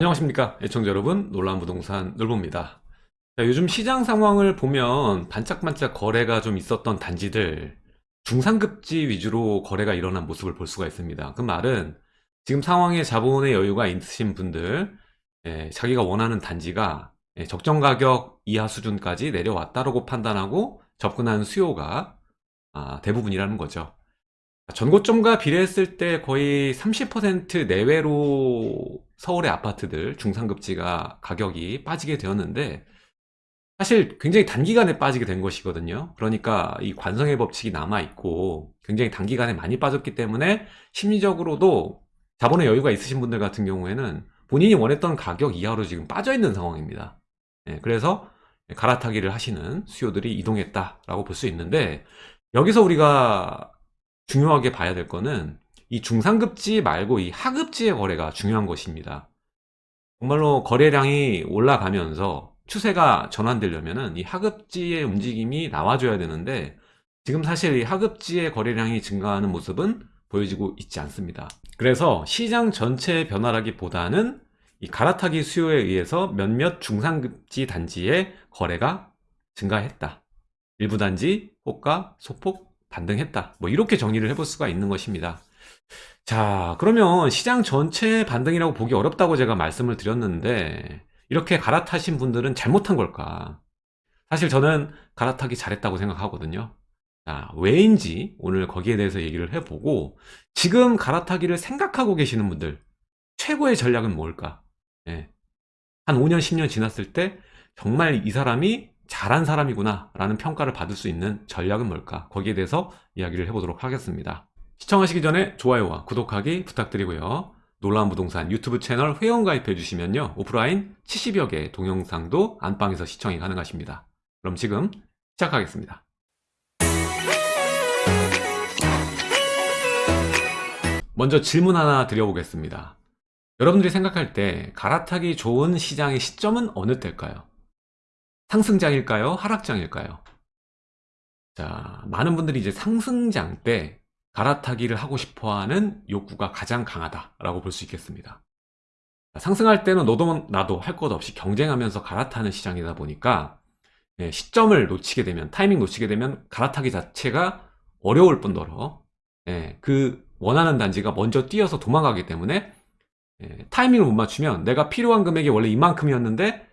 안녕하십니까 애청자 여러분. 놀라운 부동산 놀보입니다. 자, 요즘 시장 상황을 보면 반짝반짝 거래가 좀 있었던 단지들 중상급지 위주로 거래가 일어난 모습을 볼 수가 있습니다. 그 말은 지금 상황에 자본의 여유가 있으신 분들 예, 자기가 원하는 단지가 예, 적정 가격 이하 수준까지 내려왔다고 판단하고 접근한 수요가 아, 대부분이라는 거죠 전고점과 비례했을 때 거의 30% 내외로 서울의 아파트들 중상급지가 가격이 빠지게 되었는데 사실 굉장히 단기간에 빠지게 된 것이거든요. 그러니까 이 관성의 법칙이 남아있고 굉장히 단기간에 많이 빠졌기 때문에 심리적으로도 자본의 여유가 있으신 분들 같은 경우에는 본인이 원했던 가격 이하로 지금 빠져 있는 상황입니다. 네, 그래서 갈아타기를 하시는 수요들이 이동했다라고 볼 수 있는데 여기서 우리가 중요하게 봐야 될 거는 이 중상급지 말고 이 하급지의 거래가 중요한 것입니다. 정말로 거래량이 올라가면서 추세가 전환되려면 이 하급지의 움직임이 나와줘야 되는데 지금 사실 이 하급지의 거래량이 증가하는 모습은 보여지고 있지 않습니다. 그래서 시장 전체의 변화라기보다는 이 갈아타기 수요에 의해서 몇몇 중상급지 단지의 거래가 증가했다. 일부 단지, 호가, 소폭 반등했다. 뭐 이렇게 정리를 해볼 수가 있는 것입니다. 자 그러면 시장 전체 반등이라고 보기 어렵다고 제가 말씀을 드렸는데 이렇게 갈아타신 분들은 잘못한 걸까? 사실 저는 갈아타기 잘했다고 생각하거든요. 자, 왜인지 오늘 거기에 대해서 얘기를 해보고 지금 갈아타기를 생각하고 계시는 분들 최고의 전략은 뭘까? 예. 한 5년 10년 지났을 때 정말 이 사람이 잘한 사람이구나 라는 평가를 받을 수 있는 전략은 뭘까? 거기에 대해서 이야기를 해보도록 하겠습니다. 시청하시기 전에 좋아요와 구독하기 부탁드리고요. 놀라운 부동산 유튜브 채널 회원 가입해 주시면요. 오프라인 70여 개의 동영상도 안방에서 시청이 가능하십니다. 그럼 지금 시작하겠습니다. 먼저 질문 하나 드려보겠습니다. 여러분들이 생각할 때 갈아타기 좋은 시장의 시점은 어느 때일까요? 상승장일까요? 하락장일까요? 자, 많은 분들이 이제 상승장 때 갈아타기를 하고 싶어하는 욕구가 가장 강하다라고 볼 수 있겠습니다. 상승할 때는 너도 나도 할 것 없이 경쟁하면서 갈아타는 시장이다 보니까 예, 시점을 놓치게 되면 타이밍 놓치게 되면 갈아타기 자체가 어려울 뿐더러 예, 그 원하는 단지가 먼저 뛰어서 도망가기 때문에 예, 타이밍을 못 맞추면 내가 필요한 금액이 원래 이만큼이었는데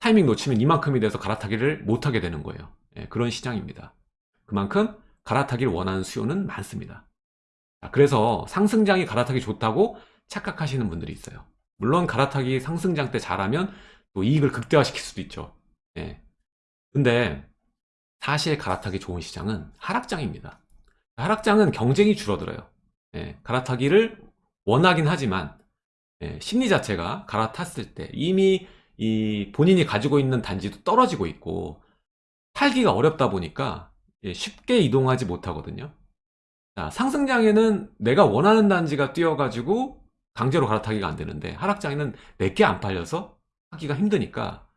타이밍 놓치면 이만큼이 돼서 갈아타기를 못하게 되는 거예요 예, 그런 시장입니다 그만큼 갈아타기를 원하는 수요는 많습니다 그래서 상승장이 갈아타기 좋다고 착각하시는 분들이 있어요 물론 갈아타기 상승장 때 잘하면 또 이익을 극대화시킬 수도 있죠 예. 근데 사실 갈아타기 좋은 시장은 하락장입니다 하락장은 경쟁이 줄어들어요 예. 갈아타기를 원하긴 하지만 예. 심리 자체가 갈아탔을 때 이미 이 본인이 가지고 있는 단지도 떨어지고 있고 팔기가 어렵다 보니까 예, 쉽게 이동하지 못하거든요. 자, 상승장에는 내가 원하는 단지가 뛰어가지고 강제로 갈아타기가 안 되는데 하락장에는 내게 안 팔려서 하기가 힘드니까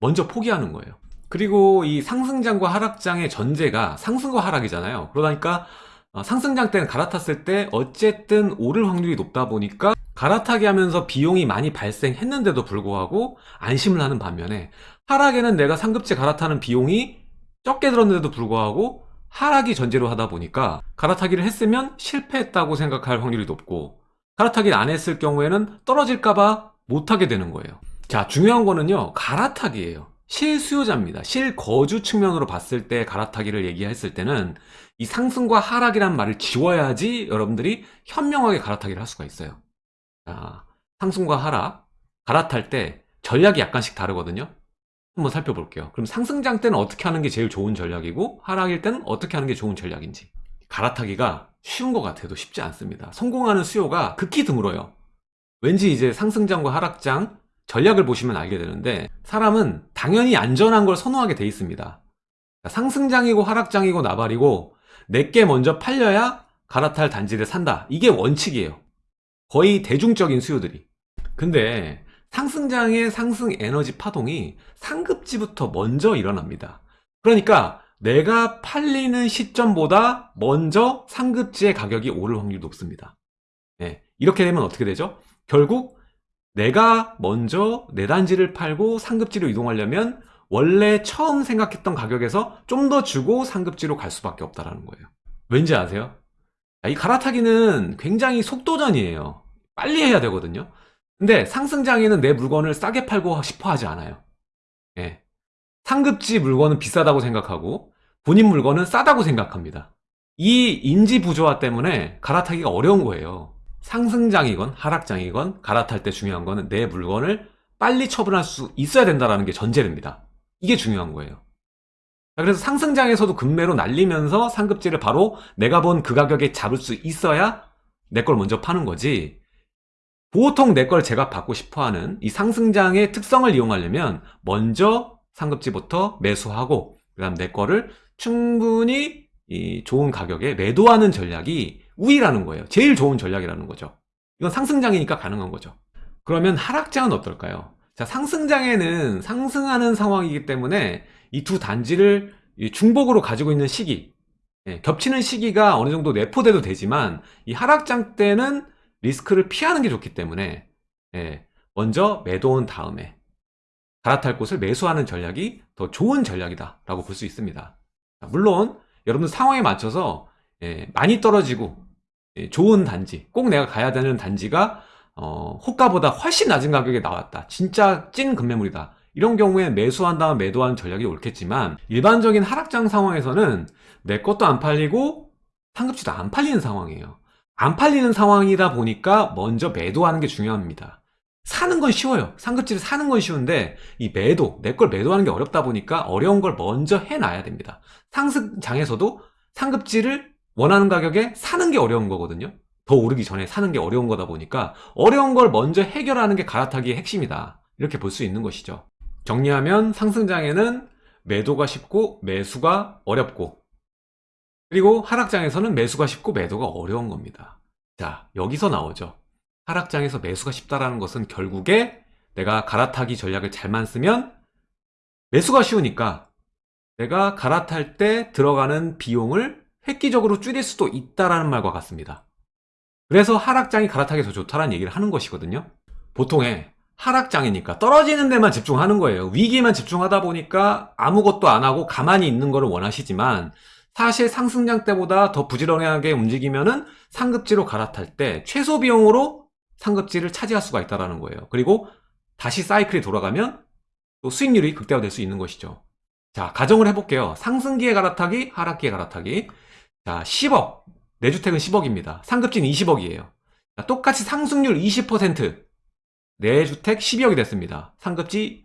먼저 포기하는 거예요. 그리고 이 상승장과 하락장의 전제가 상승과 하락이잖아요. 그러니까 어, 상승장 때는 갈아탔을 때 어쨌든 오를 확률이 높다 보니까 갈아타기 하면서 비용이 많이 발생했는데도 불구하고 안심을 하는 반면에 하락에는 내가 상급지 갈아타는 비용이 적게 들었는데도 불구하고 하락이 전제로 하다 보니까 갈아타기를 했으면 실패했다고 생각할 확률이 높고 갈아타기를 안 했을 경우에는 떨어질까봐 못하게 되는 거예요. 자 중요한 거는요 갈아타기예요. 실수요자입니다. 실거주 측면으로 봤을 때 갈아타기를 얘기했을 때는 이 상승과 하락이란 말을 지워야지 여러분들이 현명하게 갈아타기를 할 수가 있어요 자, 상승과 하락 갈아탈 때 전략이 약간씩 다르거든요. 한번 살펴볼게요. 그럼 상승장 때는 어떻게 하는 게 제일 좋은 전략이고 하락일 때는 어떻게 하는 게 좋은 전략인지. 갈아타기가 쉬운 것 같아도 쉽지 않습니다. 성공하는 수요가 극히 드물어요. 왠지 이제 상승장과 하락장 전략을 보시면 알게 되는데 사람은 당연히 안전한 걸 선호하게 돼 있습니다. 상승장이고 하락장이고 나발이고 내게 먼저 팔려야 갈아탈 단지를 산다. 이게 원칙이에요 거의 대중적인 수요들이 근데 상승장의 상승 에너지 파동이 상급지부터 먼저 일어납니다 그러니까 내가 팔리는 시점보다 먼저 상급지의 가격이 오를 확률이 높습니다 네, 이렇게 되면 어떻게 되죠? 결국 내가 먼저 내 단지를 팔고 상급지로 이동하려면 원래 처음 생각했던 가격에서 좀 더 주고 상급지로 갈 수밖에 없다는 거예요. 왠지 아세요? 자, 이 갈아타기는 굉장히 속도전이에요. 빨리 해야 되거든요. 근데 상승장에는 내 물건을 싸게 팔고 싶어 하지 않아요. 예. 상급지 물건은 비싸다고 생각하고 본인 물건은 싸다고 생각합니다. 이 인지 부조화 때문에 갈아타기가 어려운 거예요. 상승장이건 하락장이건 갈아탈 때 중요한 거는 내 물건을 빨리 처분할 수 있어야 된다는 게 전제됩니다. 이게 중요한 거예요. 자, 그래서 상승장에서도 급매로 날리면서 상급지를 바로 내가 본 그 가격에 잡을 수 있어야 내 걸 먼저 파는 거지. 보통 내 걸 제가 받고 싶어 하는 이 상승장의 특성을 이용하려면 먼저 상급지부터 매수하고 그 다음 내 거를 충분히 이 좋은 가격에 매도하는 전략이 우위라는 거예요. 제일 좋은 전략이라는 거죠. 이건 상승장이니까 가능한 거죠. 그러면 하락장은 어떨까요? 자, 상승장에는 상승하는 상황이기 때문에 이 두 단지를 이 중복으로 가지고 있는 시기, 예, 겹치는 시기가 어느 정도 내포돼도 되지만 이 하락장 때는 리스크를 피하는 게 좋기 때문에 예, 먼저 매도한 다음에 갈아탈 곳을 매수하는 전략이 더 좋은 전략이다 라고 볼 수 있습니다. 자, 물론 여러분 상황에 맞춰서 예, 많이 떨어지고 예, 좋은 단지 꼭 내가 가야 되는 단지가 어, 호가보다 훨씬 낮은 가격에 나왔다 진짜 찐 급매물이다 이런 경우에 매수한 다음 매도하는 전략이 옳겠지만 일반적인 하락장 상황에서는 내 것도 안 팔리고 상급지도 안 팔리는 상황이에요. 안 팔리는 상황이다 보니까 먼저 매도하는 게 중요합니다. 사는 건 쉬워요. 상급지를 사는 건 쉬운데 이 매도 내 걸 매도하는 게 어렵다 보니까 어려운 걸 먼저 해놔야 됩니다. 상승장에서도 상급지를 원하는 가격에 사는 게 어려운 거거든요. 더 오르기 전에 사는 게 어려운 거다 보니까 어려운 걸 먼저 해결하는 게 갈아타기의 핵심이다. 이렇게 볼 수 있는 것이죠 정리하면 상승장에는 매도가 쉽고 매수가 어렵고 그리고 하락장에서는 매수가 쉽고 매도가 어려운 겁니다 자 여기서 나오죠 하락장에서 매수가 쉽다라는 것은 결국에 내가 갈아타기 전략을 잘만 쓰면 매수가 쉬우니까 내가 갈아탈 때 들어가는 비용을 획기적으로 줄일 수도 있다라는 말과 같습니다. 그래서 하락장이 갈아타기 더 좋다라는 얘기를 하는 것이거든요. 보통의 하락장이니까 떨어지는 데만 집중하는 거예요. 위기에만 집중하다 보니까 아무것도 안 하고 가만히 있는 거를 원하시지만 사실 상승장 때보다 더 부지런하게 움직이면 은 상급지로 갈아탈 때 최소 비용으로 상급지를 차지할 수가 있다는 거예요. 그리고 다시 사이클이 돌아가면 또 수익률이 극대화될 수 있는 것이죠. 자, 가정을 해볼게요. 상승기에 갈아타기, 하락기에 갈아타기. 자, 10억. 내 주택은 10억입니다. 상급지는 20억이에요. 자, 똑같이 상승률 20%. 내 주택 12억이 됐습니다. 상급지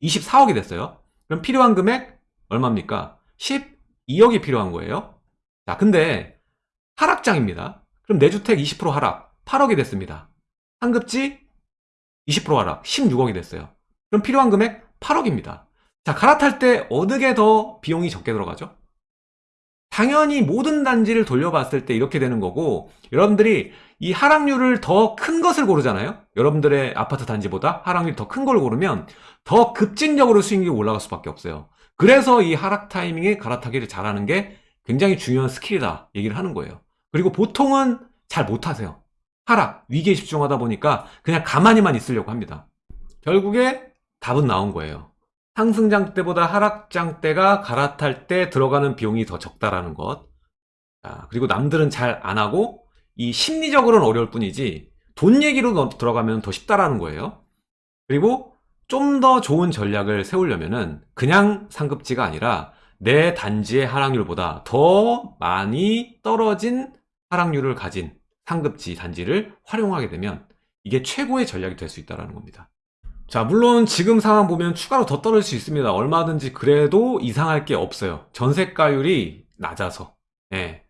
24억이 됐어요. 그럼 필요한 금액 얼마입니까? 12억이 필요한 거예요. 자, 근데 하락장입니다. 그럼 내 주택 20% 하락, 8억이 됐습니다. 상급지 20% 하락, 16억이 됐어요. 그럼 필요한 금액 8억입니다. 자, 갈아탈 때 어느 게 더 비용이 적게 들어가죠? 당연히 모든 단지를 돌려봤을 때 이렇게 되는 거고 여러분들이 이 하락률을 더 큰 것을 고르잖아요. 여러분들의 아파트 단지보다 하락률이 더큰 걸 고르면 더 급진적으로 수익률이 올라갈 수밖에 없어요. 그래서 이 하락 타이밍에 갈아타기를 잘하는 게 굉장히 중요한 스킬이다 얘기를 하는 거예요. 그리고 보통은 잘 못하세요. 하락, 위기에 집중하다 보니까 그냥 가만히만 있으려고 합니다. 결국에 답은 나온 거예요. 상승장 때보다 하락장 때가 갈아탈 때 들어가는 비용이 더 적다라는 것. 자, 그리고 남들은 잘 안 하고 이 심리적으로는 어려울 뿐이지 돈 얘기로 들어가면 더 쉽다라는 거예요. 그리고 좀 더 좋은 전략을 세우려면은 그냥 상급지가 아니라 내 단지의 하락률보다 더 많이 떨어진 하락률을 가진 상급지 단지를 활용하게 되면 이게 최고의 전략이 될 수 있다는 겁니다. 자 물론 지금 상황 보면 추가로 더 떨어질 수 있습니다 얼마든지 그래도 이상할 게 없어요 전세가율이 낮아서 예.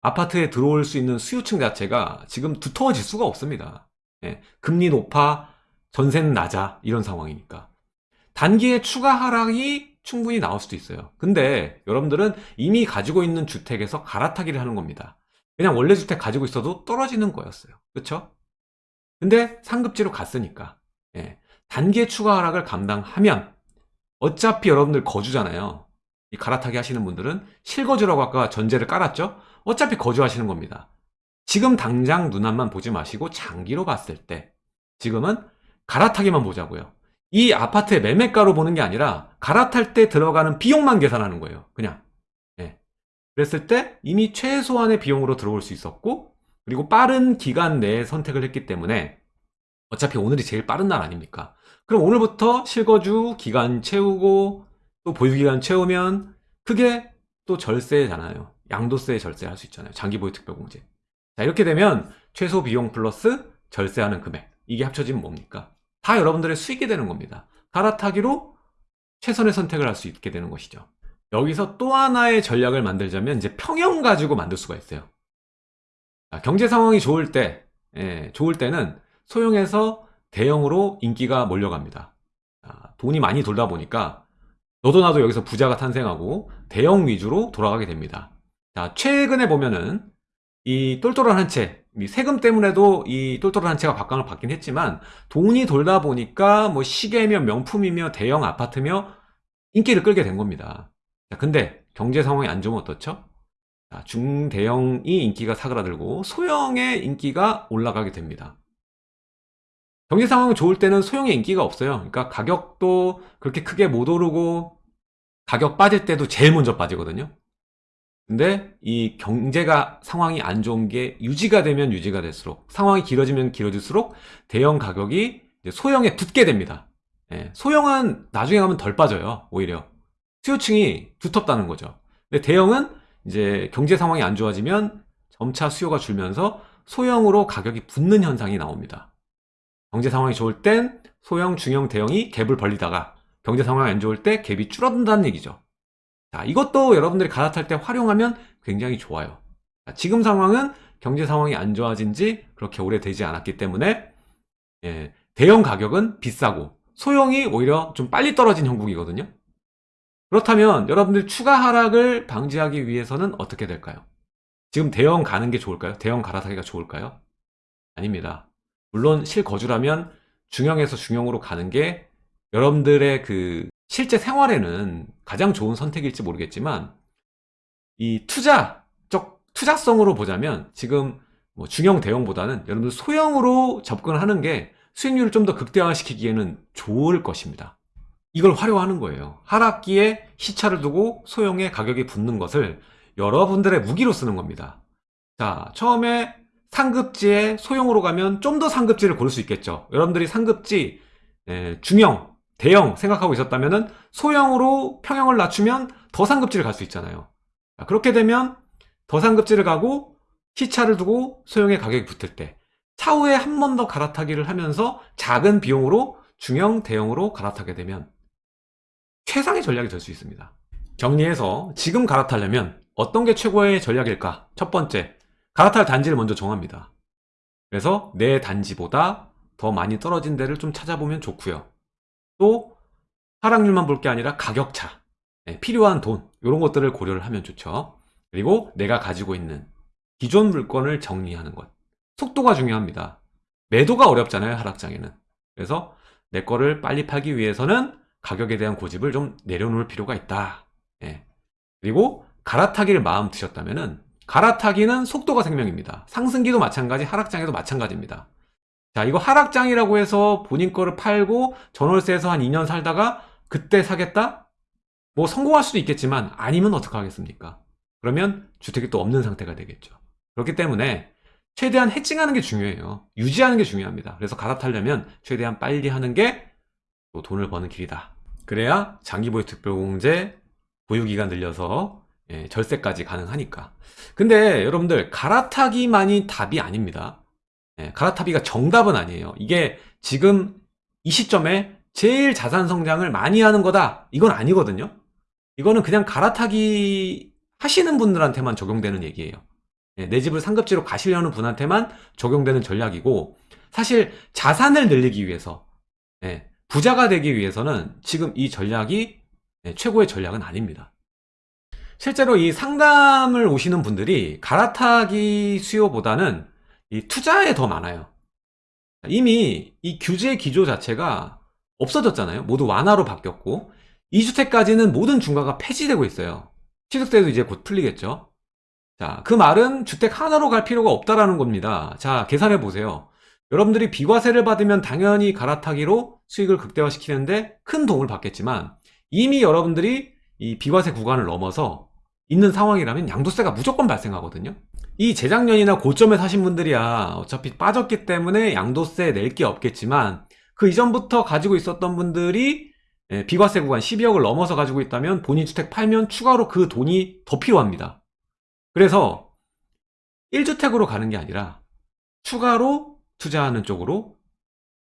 아파트에 들어올 수 있는 수요층 자체가 지금 두터워질 수가 없습니다 예. 금리 높아 전세는 낮아 이런 상황이니까 단기에 추가 하락이 충분히 나올 수도 있어요 근데 여러분들은 이미 가지고 있는 주택에서 갈아타기를 하는 겁니다 그냥 원래 주택 가지고 있어도 떨어지는 거였어요 그쵸? 근데 상급지로 갔으니까 예. 단계 추가 하락을 감당하면 어차피 여러분들 거주잖아요 이 갈아타기 하시는 분들은 실거주라고 아까 전제를 깔았죠 어차피 거주하시는 겁니다 지금 당장 눈앞만 보지 마시고 장기로 봤을 때 지금은 갈아타기만 보자고요. 이 아파트의 매매가로 보는 게 아니라 갈아탈 때 들어가는 비용만 계산하는 거예요. 그냥. 예. 그랬을 때 이미 최소한의 비용으로 들어올 수 있었고 그리고 빠른 기간 내에 선택을 했기 때문에 어차피 오늘이 제일 빠른 날 아닙니까? 그럼 오늘부터 실거주 기간 채우고 또 보유기간 채우면 그게 또 절세잖아요. 양도세 절세할 수 있잖아요. 장기보유 특별공제. 자 이렇게 되면 최소 비용 플러스 절세하는 금액 이게 합쳐지면 뭡니까? 다 여러분들의 수익이 되는 겁니다. 갈아타기로 최선의 선택을 할 수 있게 되는 것이죠. 여기서 또 하나의 전략을 만들자면 이제 평형 가지고 만들 수가 있어요. 아, 경제 상황이 좋을 때, 예, 좋을 때는 소형에서 대형으로 인기가 몰려갑니다. 아, 돈이 많이 돌다 보니까 너도 나도 여기서 부자가 탄생하고 대형 위주로 돌아가게 됩니다. 자, 최근에 보면은 이 똘똘한 한 채, 이 세금 때문에도 이 똘똘한 한 채가 각광을 받긴 했지만 돈이 돌다 보니까 뭐 시계며 명품이며 대형 아파트며 인기를 끌게 된 겁니다. 자, 근데 경제 상황이 안 좋으면 어떻죠? 자, 중대형이 인기가 사그라들고 소형의 인기가 올라가게 됩니다. 경제 상황이 좋을 때는 소형의 인기가 없어요. 그러니까 가격도 그렇게 크게 못 오르고 가격 빠질 때도 제일 먼저 빠지거든요. 근데 이 경제가 상황이 안 좋은 게 유지가 되면 유지가 될수록 상황이 길어지면 길어질수록 대형 가격이 소형에 붙게 됩니다. 예, 소형은 나중에 가면 덜 빠져요. 오히려 수요층이 두텁다는 거죠. 근데 대형은 이제 경제 상황이 안 좋아지면 점차 수요가 줄면서 소형으로 가격이 붙는 현상이 나옵니다. 경제 상황이 좋을 땐 소형, 중형, 대형이 갭을 벌리다가 경제 상황이 안 좋을 때 갭이 줄어든다는 얘기죠. 자, 이것도 여러분들이 갈아탈 때 활용하면 굉장히 좋아요. 자, 지금 상황은 경제 상황이 안 좋아진 지 그렇게 오래되지 않았기 때문에 예, 대형 가격은 비싸고 소형이 오히려 좀 빨리 떨어진 형국이거든요. 그렇다면 여러분들 추가 하락을 방지하기 위해서는 어떻게 될까요? 지금 대형 가는 게 좋을까요? 대형 갈아타기가 좋을까요? 아닙니다. 물론 실거주라면 중형에서 중형으로 가는 게 여러분들의 그 실제 생활에는 가장 좋은 선택일지 모르겠지만 이 투자적 투자성으로 보자면 지금 뭐 중형 대형보다는 여러분들 소형으로 접근하는 게 수익률을 좀 더 극대화시키기에는 좋을 것입니다. 이걸 활용하는 거예요. 하락기에 시차를 두고 소형의 가격이 붙는 것을 여러분들의 무기로 쓰는 겁니다. 자, 처음에 상급지에 소형으로 가면 좀 더 상급지를 고를 수 있겠죠. 여러분들이 상급지, 에, 중형, 대형 생각하고 있었다면 소형으로 평형을 낮추면 더 상급지를 갈 수 있잖아요. 자, 그렇게 되면 더 상급지를 가고 시차를 두고 소형의 가격이 붙을 때 차후에 한 번 더 갈아타기를 하면서 작은 비용으로 중형, 대형으로 갈아타게 되면 최상의 전략이 될 수 있습니다. 정리해서 지금 갈아타려면 어떤 게 최고의 전략일까? 첫 번째, 갈아탈 단지를 먼저 정합니다. 그래서 내 단지보다 더 많이 떨어진 데를 좀 찾아보면 좋고요. 또 하락률만 볼 게 아니라 가격차, 네, 필요한 돈 이런 것들을 고려를 하면 좋죠. 그리고 내가 가지고 있는 기존 물건을 정리하는 것. 속도가 중요합니다. 매도가 어렵잖아요, 하락장에는. 그래서 내 거를 빨리 팔기 위해서는 가격에 대한 고집을 좀 내려놓을 필요가 있다. 예. 그리고 갈아타기를 마음 드셨다면 은 갈아타기는 속도가 생명입니다. 상승기도 마찬가지, 하락장에도 마찬가지입니다. 자, 이거 하락장이라고 해서 본인 거를 팔고 전월세에서 한 2년 살다가 그때 사겠다? 뭐 성공할 수도 있겠지만 아니면 어떡하겠습니까? 그러면 주택이 또 없는 상태가 되겠죠. 그렇기 때문에 최대한 해칭하는 게 중요해요. 유지하는 게 중요합니다. 그래서 갈아타려면 최대한 빨리 하는 게 또 돈을 버는 길이다. 그래야 장기보유 특별공제 보유기간 늘려서 예, 절세까지 가능하니까. 근데 여러분들 갈아타기만이 답이 아닙니다. 예, 갈아타기가 정답은 아니에요. 이게 지금 이 시점에 제일 자산 성장을 많이 하는 거다. 이건 아니거든요. 이거는 그냥 갈아타기 하시는 분들한테만 적용되는 얘기예요. 예, 내 집을 상급지로 가시려는 분한테만 적용되는 전략이고 사실 자산을 늘리기 위해서 예, 부자가 되기 위해서는 지금 이 전략이 예, 최고의 전략은 아닙니다. 실제로 이 상담을 오시는 분들이 갈아타기 수요보다는 이 투자에 더 많아요. 이미 이 규제 기조 자체가 없어졌잖아요. 모두 완화로 바뀌었고 2주택까지는 모든 중과가 폐지되고 있어요. 취득세도 이제 곧 풀리겠죠. 자, 그 말은 주택 하나로 갈 필요가 없다라는 겁니다. 자, 계산해 보세요. 여러분들이 비과세를 받으면 당연히 갈아타기로 수익을 극대화시키는데 큰 도움을 받겠지만 이미 여러분들이 이 비과세 구간을 넘어서 있는 상황이라면 양도세가 무조건 발생하거든요. 이 재작년이나 고점에 사신 분들이야 어차피 빠졌기 때문에 양도세 낼 게 없겠지만 그 이전부터 가지고 있었던 분들이 예, 비과세 구간 12억을 넘어서 가지고 있다면 본인 주택 팔면 추가로 그 돈이 더 필요합니다. 그래서 1주택으로 가는 게 아니라 추가로 투자하는 쪽으로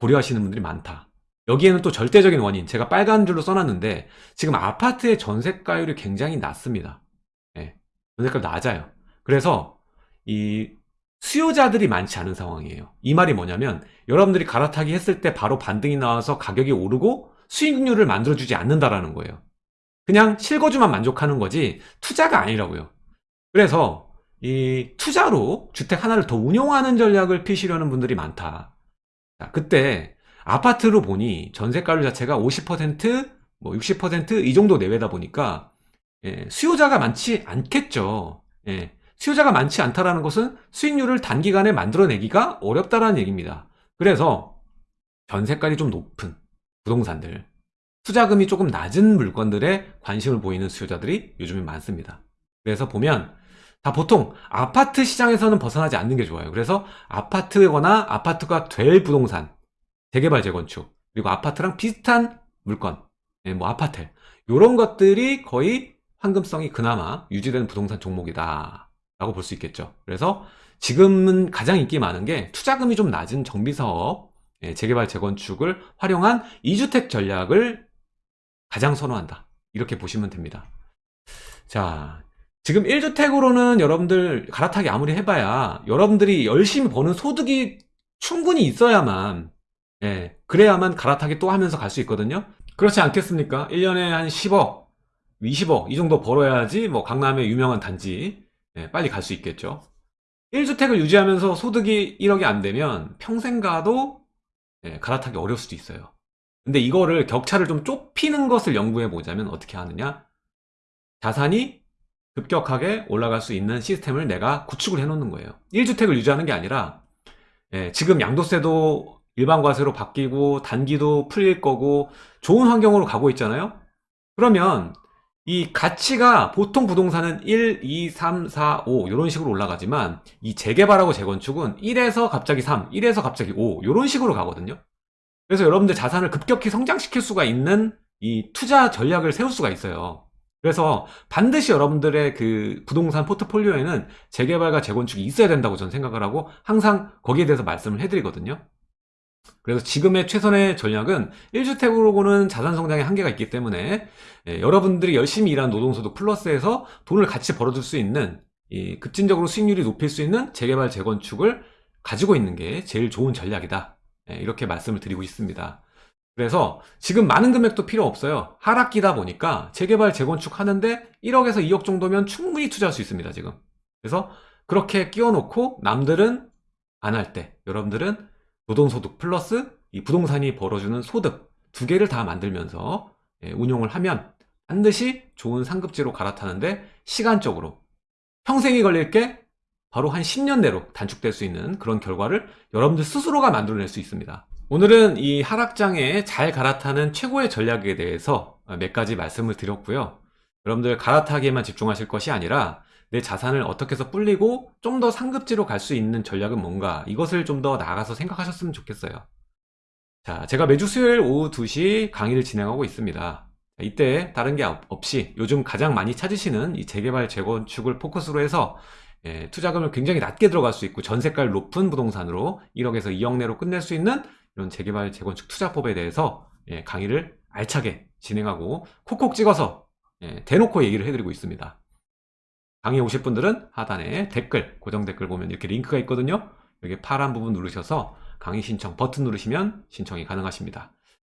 고려하시는 분들이 많다. 여기에는 또 절대적인 원인, 제가 빨간 줄로 써놨는데 지금 아파트의 전세가율이 굉장히 낮습니다. 예, 전세가 낮아요. 그래서 이 수요자들이 많지 않은 상황이에요. 이 말이 뭐냐면 여러분들이 갈아타기 했을 때 바로 반등이 나와서 가격이 오르고 수익률을 만들어주지 않는다라는 거예요. 그냥 실거주만 만족하는 거지 투자가 아니라고요. 그래서 이 투자로 주택 하나를 더 운용하는 전략을 피시려는 분들이 많다. 자, 그때 아파트로 보니 전세가율 자체가 50%, 뭐 60%이 정도 내외다 보니까 예, 수요자가 많지 않겠죠. 예, 수요자가 많지 않다라는 것은 수익률을 단기간에 만들어내기가 어렵다라는 얘기입니다. 그래서 전세가율이 좀 높은 부동산들, 투자금이 조금 낮은 물건들에 관심을 보이는 수요자들이 요즘에 많습니다. 그래서 보면 다 보통 아파트 시장에서는 벗어나지 않는 게 좋아요. 그래서 아파트거나 아파트가 될 부동산, 재개발, 재건축, 그리고 아파트랑 비슷한 물건, 예, 뭐 아파트, 이런 것들이 거의 황금성이 그나마 유지되는 부동산 종목이다 라고 볼 수 있겠죠. 그래서 지금은 가장 인기 많은 게 투자금이 좀 낮은 정비사업, 예, 재개발, 재건축을 활용한 2주택 전략을 가장 선호한다. 이렇게 보시면 됩니다. 자, 지금 1주택으로는 여러분들 갈아타기 아무리 해봐야 여러분들이 열심히 버는 소득이 충분히 있어야만 예, 그래야만 갈아타기 또 하면서 갈 수 있거든요. 그렇지 않겠습니까? 1년에 한 10억, 20억 이 정도 벌어야지 뭐 강남의 유명한 단지 예, 빨리 갈 수 있겠죠. 1주택을 유지하면서 소득이 1억이 안 되면 평생 가도 예, 갈아타기 어려울 수도 있어요. 근데 이거를 격차를 좀 좁히는 것을 연구해 보자면 어떻게 하느냐? 자산이 급격하게 올라갈 수 있는 시스템을 내가 구축을 해 놓는 거예요. 1주택을 유지하는 게 아니라 예, 지금 양도세도 일반 과세로 바뀌고 단기도 풀릴 거고 좋은 환경으로 가고 있잖아요. 그러면 이 가치가 보통 부동산은 1, 2, 3, 4, 5 이런 식으로 올라가지만 이 재개발하고 재건축은 1에서 갑자기 3, 1에서 갑자기 5 이런 식으로 가거든요. 그래서 여러분들 자산을 급격히 성장시킬 수가 있는 이 투자 전략을 세울 수가 있어요. 그래서 반드시 여러분들의 그 부동산 포트폴리오에는 재개발과 재건축이 있어야 된다고 저는 생각을 하고 항상 거기에 대해서 말씀을 해드리거든요. 그래서 지금의 최선의 전략은 1주택으로는 자산 성장의 한계가 있기 때문에 예, 여러분들이 열심히 일한 노동소득 플러스해서 돈을 같이 벌어줄 수 있는 이 급진적으로 수익률이 높일 수 있는 재개발 재건축을 가지고 있는 게 제일 좋은 전략이다. 예, 이렇게 말씀을 드리고 있습니다. 그래서 지금 많은 금액도 필요 없어요. 하락기다 보니까 재개발 재건축 하는데 1억에서 2억 정도면 충분히 투자할 수 있습니다 지금. 그래서 그렇게 끼워 놓고 남들은 안 할 때 여러분들은 노동소득 플러스 이 부동산이 벌어주는 소득 두 개를 다 만들면서 예, 운용을 하면 반드시 좋은 상급지로 갈아타는데 시간적으로 평생이 걸릴 게 바로 한 10년 내로 단축될 수 있는 그런 결과를 여러분들 스스로가 만들어낼 수 있습니다. 오늘은 이 하락장에 잘 갈아타는 최고의 전략에 대해서 몇 가지 말씀을 드렸고요. 여러분들 갈아타기에만 집중하실 것이 아니라 내 자산을 어떻게 해서 불리고 좀 더 상급지로 갈 수 있는 전략은 뭔가 이것을 좀 더 나아가서 생각하셨으면 좋겠어요. 자, 제가 매주 수요일 오후 2시 강의를 진행하고 있습니다. 이때 다른 게 없이 요즘 가장 많이 찾으시는 이 재개발 재건축을 포커스로 해서 예, 투자금을 굉장히 낮게 들어갈 수 있고 전세가율 높은 부동산으로 1억에서 2억 내로 끝낼 수 있는 이런 재개발 재건축 투자법에 대해서 예, 강의를 알차게 진행하고 콕콕 찍어서 예, 대놓고 얘기를 해드리고 있습니다. 강의 오실 분들은 하단에 댓글, 고정 댓글 보면 이렇게 링크가 있거든요. 여기 파란 부분 누르셔서 강의 신청 버튼 누르시면 신청이 가능하십니다.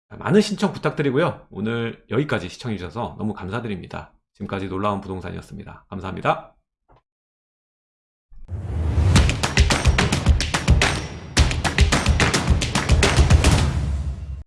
많은 신청 부탁드리고요. 오늘 여기까지 시청해주셔서 너무 감사드립니다. 지금까지 놀라운 부동산이었습니다. 감사합니다.